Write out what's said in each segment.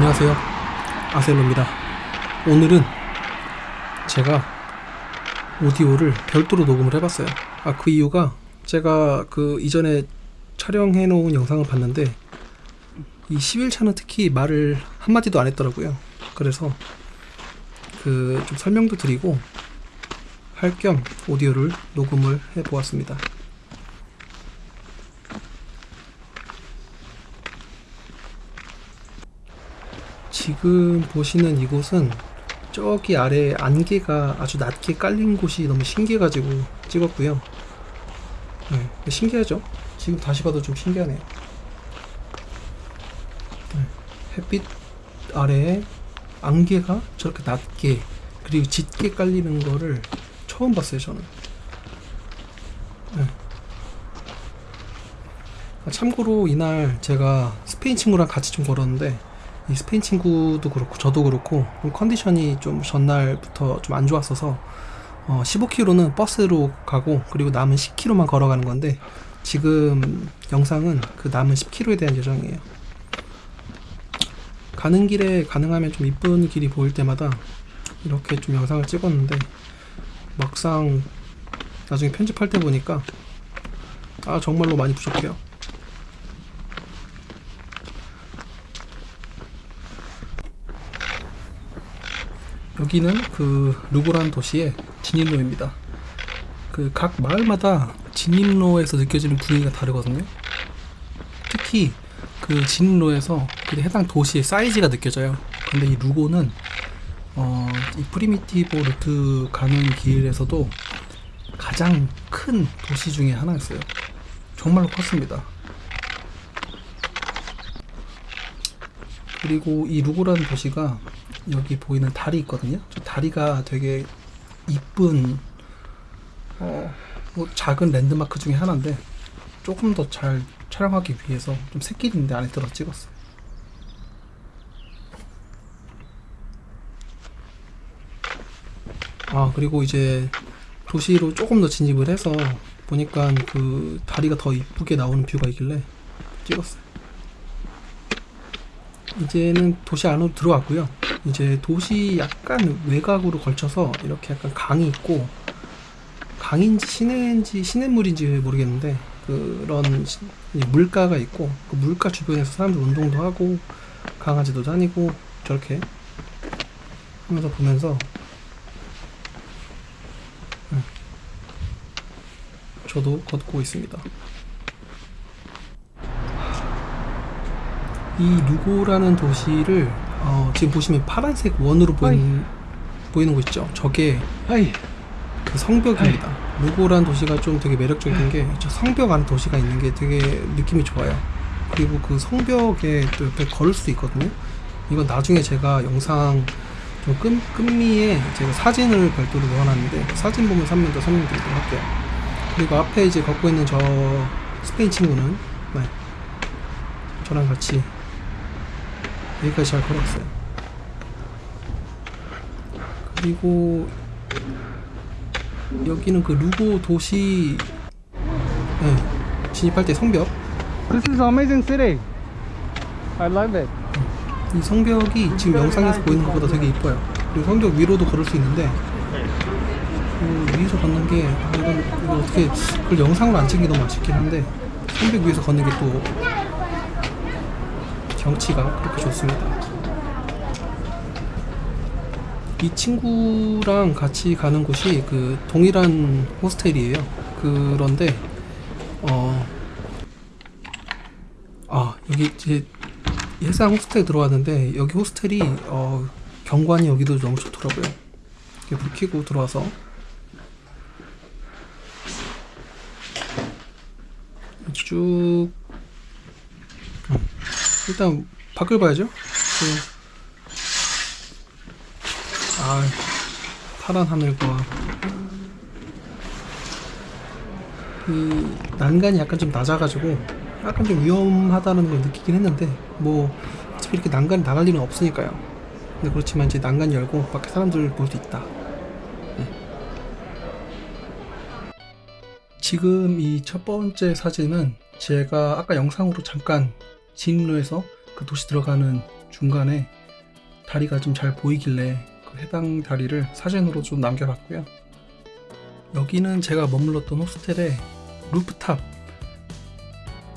안녕하세요. 아셀로입니다. 오늘은 제가 오디오를 별도로 녹음을 해봤어요. 아 그 이유가 제가 그 이전에 촬영해 놓은 영상을 봤는데 이 11차는 특히 말을 한마디도 안 했더라고요. 그래서 그 좀 설명도 드리고 할 겸 오디오를 녹음을 해 보았습니다 지금 보시는 이곳은 저기 아래 안개가 아주 낮게 깔린 곳이 너무 신기해가지고 찍었고요. 네, 신기하죠? 지금 다시 봐도 좀 신기하네요. 네, 햇빛 아래에 안개가 저렇게 낮게 그리고 짙게 깔리는 거를 처음 봤어요, 저는. 네. 아, 참고로 이날 제가 스페인 친구랑 같이 좀 걸었는데 이 스페인 친구도 그렇고 저도 그렇고 좀 컨디션이 좀 전날부터 좀 안 좋았어서 어 15km는 버스로 가고 그리고 남은 10km만 걸어가는 건데 지금 영상은 그 남은 10km에 대한 예정이에요. 가는 길에 가능하면 좀 이쁜 길이 보일 때마다 이렇게 좀 영상을 찍었는데 막상 나중에 편집할 때 보니까 아 정말로 많이 부족해요. 여기는 그 루고란 도시의 진입로입니다. 그 각 마을마다 진입로에서 느껴지는 분위기가 다르거든요. 특히 그 진입로에서 그 해당 도시의 사이즈가 느껴져요. 근데 이 루고는 어, 이 프리미티보 루트 가는 길에서도 가장 큰 도시 중에 하나였어요. 정말로 컸습니다. 그리고 이 루고라는 도시가 여기 보이는 다리 있거든요. 저 다리가 되게 이쁜 어, 뭐 작은 랜드마크 중에 하나인데 조금 더 잘 촬영하기 위해서 좀 새길인데 안에 들어 찍었어요. 아 그리고 이제 도시로 조금 더 진입을 해서 보니까 그 다리가 더 이쁘게 나오는 뷰가 있길래 찍었어요. 이제는 도시 안으로 들어왔고요. 이제 도시 약간 외곽으로 걸쳐서 이렇게 약간 강이 있고 강인지 시내인지 시냇물인지 모르겠는데 그런 물가가 있고 그 물가 주변에서 사람들 운동도 하고 강아지도 다니고 저렇게 하면서 보면서 음, 저도 걷고 있습니다. 이 루고라는 도시를 어, 지금 보시면 파란색 원으로 보이는, 보이는 곳 있죠? 저게 하이 그 성벽입니다. 루고란 도시가 좀 되게 매력적인 게 저 성벽 안에 도시가 있는 게 되게 느낌이 좋아요. 그리고 그 성벽에 또 옆에 걸을 수도 있거든요. 이건 나중에 제가 영상 좀 끈, 끝미에 제가 사진을 별도로 넣어놨는데 그 사진 보면서 한번 더 설명드리도록 할게요. 그리고 앞에 이제 걷고 있는 저 스페인 친구는 네, 저랑 같이 여기까지 잘 걸었어요. 그리고 여기는 그 루고 도시 네, 진입할 때 성벽 This is amazing city I love it 이 성벽이 지금 영상에서 보이는 것보다 되게 이뻐요. 그리고 성벽 위로도 걸을 수 있는데 그 위에서 걷는 게 아, 이건 어떻게 그걸 영상으로 안게 너무 아쉽긴 한데 성벽 위에서 걷는 게 또 경치가 그렇게 좋습니다. 이 친구랑 같이 가는 곳이 그 동일한 호스텔이에요. 그런데 어. 아 여기 이제 예상 호스텔 들어왔는데 여기 호스텔이 어, 경관이 여기도 너무 좋더라고요. 이렇게 불 켜고 들어와서 쭉 음, 일단 밖을 봐야죠. 그, 아 파란 하늘과 그 난간이 약간 좀 낮아가지고 약간 좀 위험하다는 걸 느끼긴 했는데 뭐 어차피 이렇게 난간이 나갈 일은 없으니까요. 근데 그렇지만 이제 난간 열고 밖에 사람들 볼수 있다. 네. 지금 이 첫 번째 사진은 제가 아까 영상으로 잠깐 진로에서 그 도시 들어가는 중간에 다리가 좀 잘 보이길래 그 해당 다리를 사진으로 좀 남겨봤고요. 여기는 제가 머물렀던 호스텔의 루프탑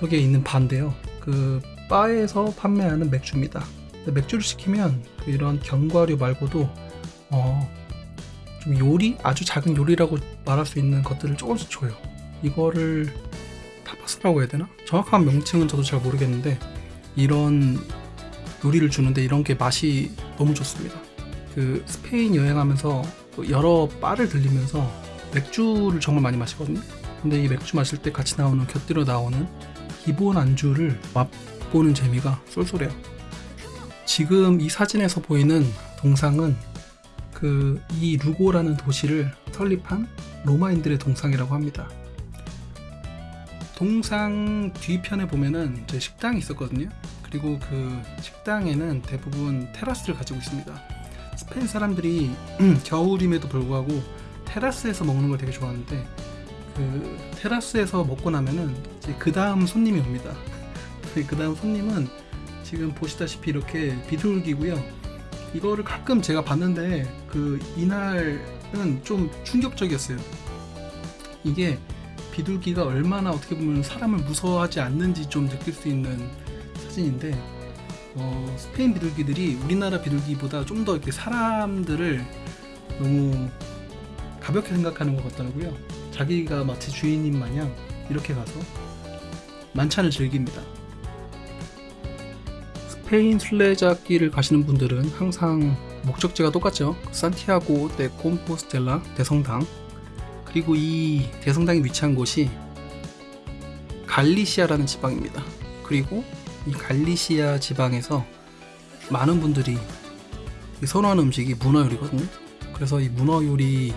쪽에 있는 바인데요. 그 바에서 판매하는 맥주입니다. 맥주를 시키면 그 이런 견과류 말고도 어, 좀 요리 아주 작은 요리라고 말할 수 있는 것들을 조금씩 줘요. 이거를 타 파스라고 해야 되나? 정확한 명칭은 저도 잘 모르겠는데 이런 요리를 주는데 이런 게 맛이 너무 좋습니다. 그 스페인 여행하면서 그 여러 바를 들리면서 맥주를 정말 많이 마시거든요. 근데 이 맥주 마실 때 같이 나오는 곁들여 나오는 기본 안주를 맛보는 재미가 쏠쏠해요. 지금 이 사진에서 보이는 동상은 그 이 루고라는 도시를 설립한 로마인들의 동상이라고 합니다. 동상 뒤편에 보면은 이제 식당이 있었거든요. 그리고 그 식당에는 대부분 테라스를 가지고 있습니다. 스페인 사람들이 겨울임에도 불구하고 테라스에서 먹는 걸 되게 좋아하는데 그 테라스에서 먹고 나면은 이제 그 다음 손님이 옵니다. 그 다음 손님은 지금 보시다시피 이렇게 비둘기고요. 이거를 가끔 제가 봤는데 그 이날은 좀 충격적이었어요. 이게 비둘기가 얼마나 어떻게 보면 사람을 무서워하지 않는지 좀 느낄 수 있는 사진인데 어, 스페인 비둘기들이 우리나라 비둘기보다 좀 더 이렇게 사람들을 너무 가볍게 생각하는 것 같더라고요. 자기가 마치 주인인 마냥 이렇게 가서 만찬을 즐깁니다. 스페인 순례자길을 가시는 분들은 항상 목적지가 똑같죠. 산티아고 데 콤포스텔라 대성당. 그리고 이 대성당이 위치한 곳이 갈리시아라는 지방입니다. 그리고 이 갈리시아 지방에서 많은 분들이 선호하는 음식이 문어 요리거든요. 그래서 이 문어 요리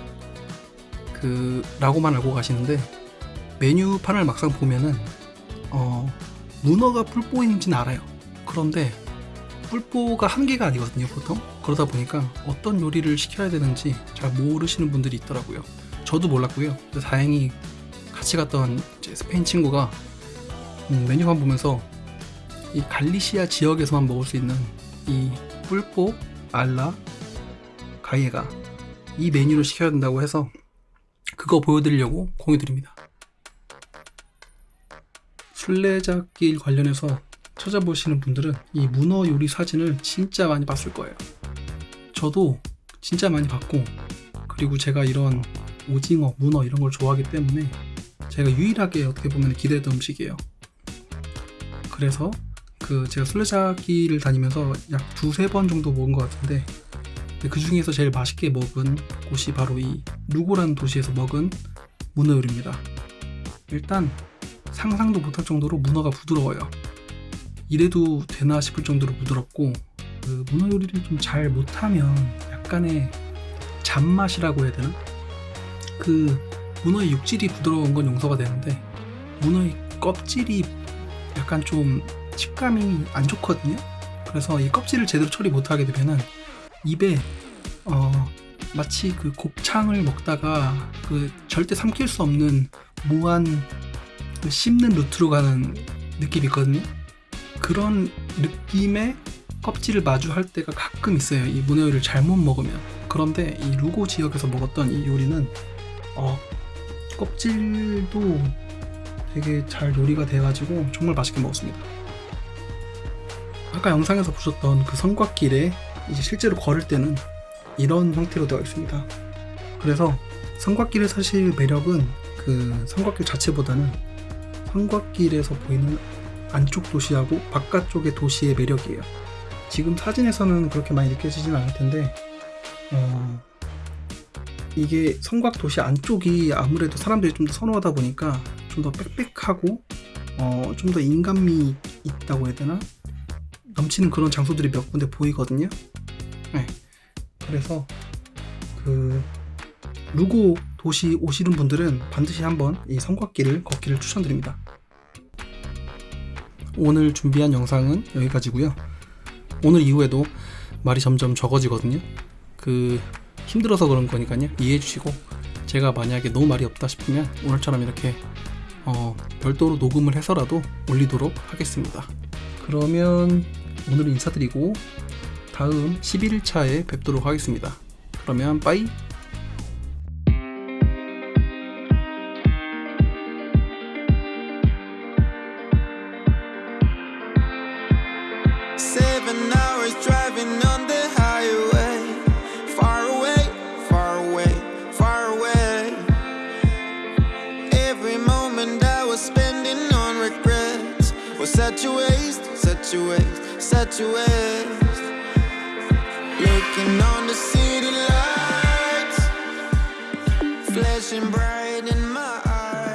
그 라고만 알고 가시는데 메뉴판을 막상 보면은 어 문어가 뿔뽀인지는 알아요. 그런데 뿔뽀가 한 개가 아니거든요, 보통. 그러다 보니까 어떤 요리를 시켜야 되는지 잘 모르시는 분들이 있더라고요. 저도 몰랐고요. 다행히 같이 갔던 스페인 친구가 음, 메뉴판 보면서 이 갈리시아 지역에서만 먹을 수 있는 이 뿔뽀 알라 가이에가 이 메뉴를 시켜야 된다고 해서 그거 보여드리려고 공유드립니다. 순례자길 관련해서 찾아보시는 분들은 이 문어 요리 사진을 진짜 많이 봤을 거예요. 저도 진짜 많이 봤고, 그리고 제가 이런 오징어, 문어 이런 걸 좋아하기 때문에 제가 유일하게 어떻게 보면 기대했던 음식이에요. 그래서 그 제가 순례자길을 다니면서 약 두세 번 정도 먹은 것 같은데 그 중에서 제일 맛있게 먹은 곳이 바로 이 루고라는 도시에서 먹은 문어 요리입니다. 일단 상상도 못할 정도로 문어가 부드러워요. 이래도 되나 싶을 정도로 부드럽고 그 문어 요리를 좀 잘 못하면 약간의 잡맛이라고 해야 되나? 그 문어의 육질이 부드러운 건 용서가 되는데 문어의 껍질이 약간 좀 식감이 안 좋거든요. 그래서 이 껍질을 제대로 처리 못하게 되면은 입에 어 마치 그 곱창을 먹다가 그 절대 삼킬 수 없는 무한 그 씹는 루트로 가는 느낌이 있거든요. 그런 느낌의 껍질을 마주할 때가 가끔 있어요. 이 문어 요리를 잘못 먹으면. 그런데 이 루고 지역에서 먹었던 이 요리는 어, 껍질도 되게 잘 요리가 돼가지고 정말 맛있게 먹었습니다. 아까 영상에서 보셨던 그 성곽길에 이제 실제로 걸을 때는 이런 형태로 되어 있습니다. 그래서 성곽길의 사실 매력은 그 성곽길 자체보다는 성곽길에서 보이는 안쪽 도시하고 바깥쪽의 도시의 매력이에요. 지금 사진에서는 그렇게 많이 느껴지진 않을 텐데, 어, 이게 성곽 도시 안쪽이 아무래도 사람들이 좀 더 선호하다 보니까 좀 더 빽빽하고, 어, 좀 더 인간미 있다고 해야 되나? 넘치는 그런 장소들이 몇 군데 보이거든요. 네. 그래서 그 루고 도시 오시는 분들은 반드시 한번 이 성곽길을 걷기를 추천드립니다. 오늘 준비한 영상은 여기까지고요. 오늘 이후에도 말이 점점 적어지거든요. 그 힘들어서 그런 거니까요. 이해해 주시고 제가 만약에 너무 말이 없다 싶으면 오늘처럼 이렇게 어, 별도로 녹음을 해서라도 올리도록 하겠습니다. 그러면 오늘은 인사드리고 다음 11일차에 뵙도록 하겠습니다. 그러면 빠이. To end.